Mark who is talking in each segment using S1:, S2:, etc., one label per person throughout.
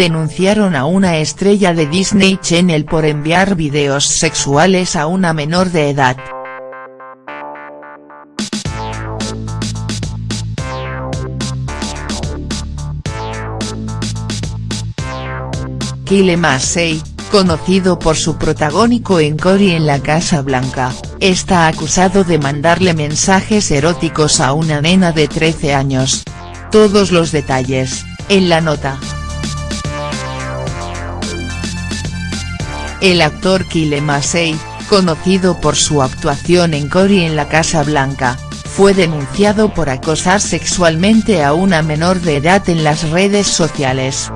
S1: denunciaron a una estrella de Disney Channel por enviar videos sexuales a una menor de edad. Kyle Massey, conocido por su protagónico en Cory en la Casa Blanca, está acusado de mandarle mensajes eróticos a una nena de 13 años. Todos los detalles, en la nota. El actor Kyle Massey, conocido por su actuación en Cory en la Casa Blanca, fue denunciado por acosar sexualmente a una menor de edad en las redes sociales.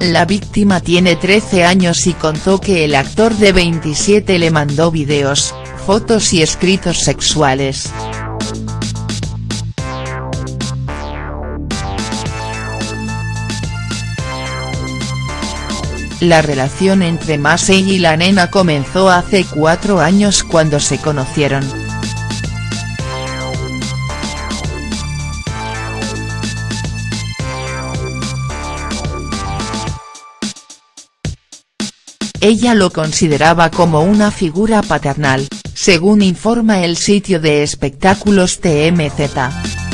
S1: La víctima tiene 13 años y contó que el actor de 27 le mandó videos, fotos y escritos sexuales. La relación entre Massey y la nena comenzó hace cuatro años cuando se conocieron. Ella lo consideraba como una figura paternal, según informa el sitio de espectáculos TMZ.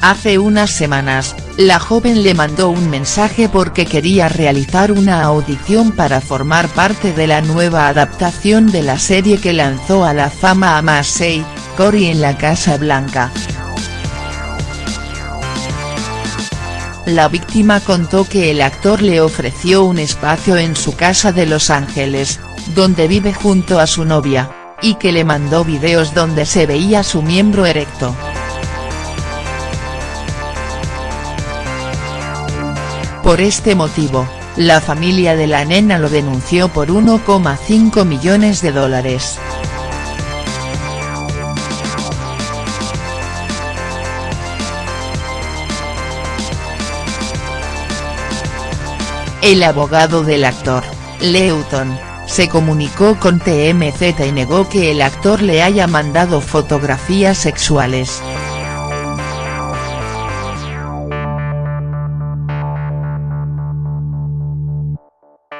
S1: Hace unas semanas, la joven le mandó un mensaje porque quería realizar una audición para formar parte de la nueva adaptación de la serie que lanzó a la fama a Massey, Cory en la Casa Blanca. La víctima contó que el actor le ofreció un espacio en su casa de Los Ángeles, donde vive junto a su novia, y que le mandó videos donde se veía su miembro erecto. Por este motivo, la familia de la nena lo denunció por 1,5 millones de dólares. El abogado del actor, Leuton, se comunicó con TMZ y negó que el actor le haya mandado fotografías sexuales.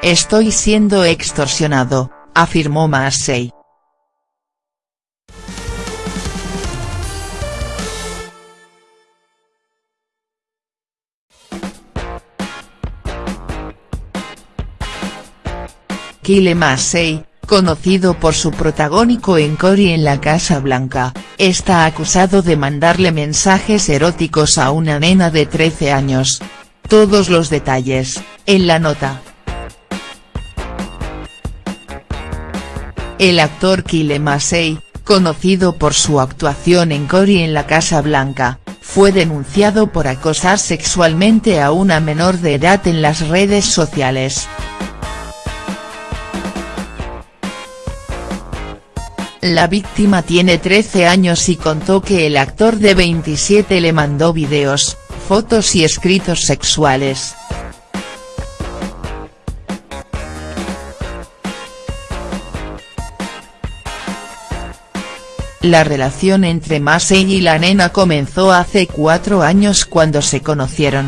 S1: Estoy siendo extorsionado, afirmó Massey. Kyle Massey, conocido por su protagónico en Cory en la Casa Blanca, está acusado de mandarle mensajes eróticos a una nena de 13 años. Todos los detalles, en la nota. El actor Kyle Massey, conocido por su actuación en Cory en la Casa Blanca, fue denunciado por acosar sexualmente a una menor de edad en las redes sociales. La víctima tiene 13 años y contó que el actor de 27 le mandó videos, fotos y escritos sexuales. La relación entre Massey y la nena comenzó hace cuatro años cuando se conocieron.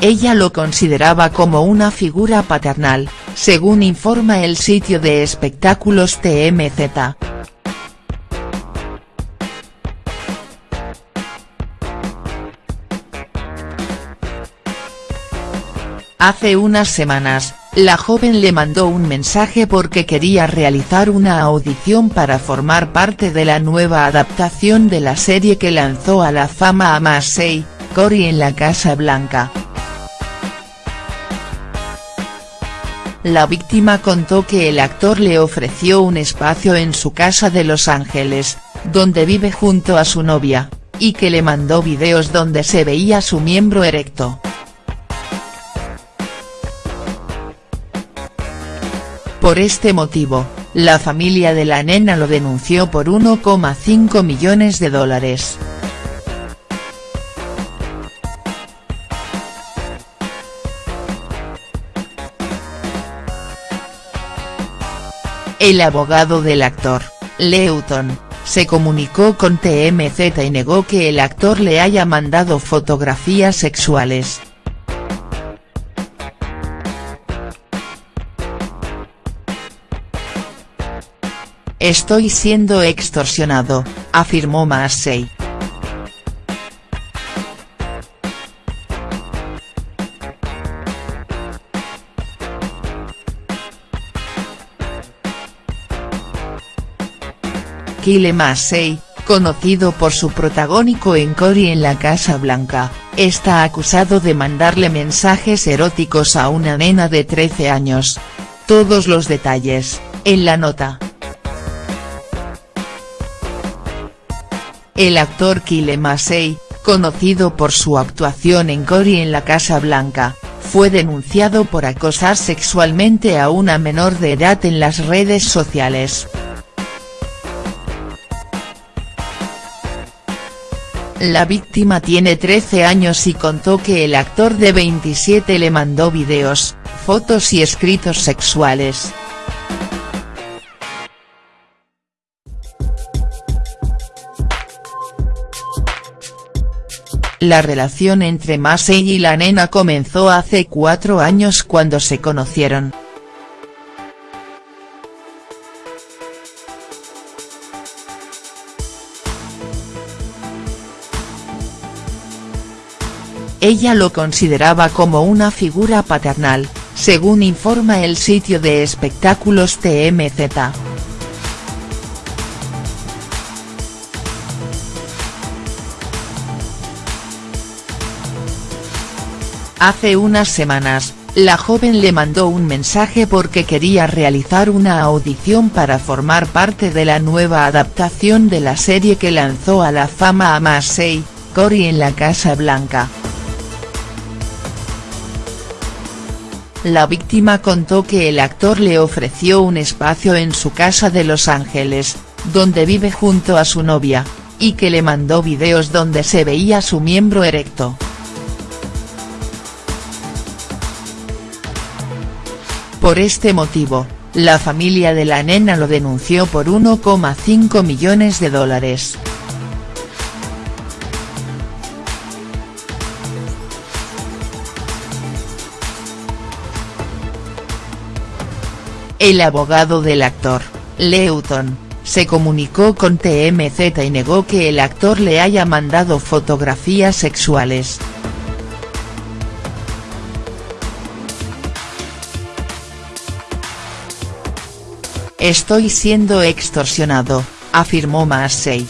S1: Ella lo consideraba como una figura paternal, según informa el sitio de espectáculos TMZ. Hace unas semanas, la joven le mandó un mensaje porque quería realizar una audición para formar parte de la nueva adaptación de la serie que lanzó a la fama a Massey, Cory en la Casa Blanca. La víctima contó que el actor le ofreció un espacio en su casa de Los Ángeles, donde vive junto a su novia, y que le mandó videos donde se veía su miembro erecto. Por este motivo, la familia de la nena lo denunció por 1,5 millones de dólares. El abogado del actor, Leuton, se comunicó con TMZ y negó que el actor le haya mandado fotografías sexuales. Estoy siendo extorsionado, afirmó Massey. Kyle Massey, conocido por su protagónico en Cory en la Casa Blanca, está acusado de mandarle mensajes eróticos a una nena de 13 años. Todos los detalles, en la nota. El actor Kyle Massey, conocido por su actuación en Cory en la Casa Blanca, fue denunciado por acosar sexualmente a una menor de edad en las redes sociales. La víctima tiene 13 años y contó que el actor de 27 le mandó videos, fotos y escritos sexuales. La relación entre Massey y la nena comenzó hace cuatro años cuando se conocieron. Ella lo consideraba como una figura paternal, según informa el sitio de espectáculos TMZ. Hace unas semanas, la joven le mandó un mensaje porque quería realizar una audición para formar parte de la nueva adaptación de la serie que lanzó a la fama a Massey, Cory en la Casa Blanca. La víctima contó que el actor le ofreció un espacio en su casa de Los Ángeles, donde vive junto a su novia, y que le mandó videos donde se veía su miembro erecto. Por este motivo, la familia de la nena lo denunció por 1,5 millones de dólares. El abogado del actor, Leuton, se comunicó con TMZ y negó que el actor le haya mandado fotografías sexuales. Estoy siendo extorsionado, afirmó Massey.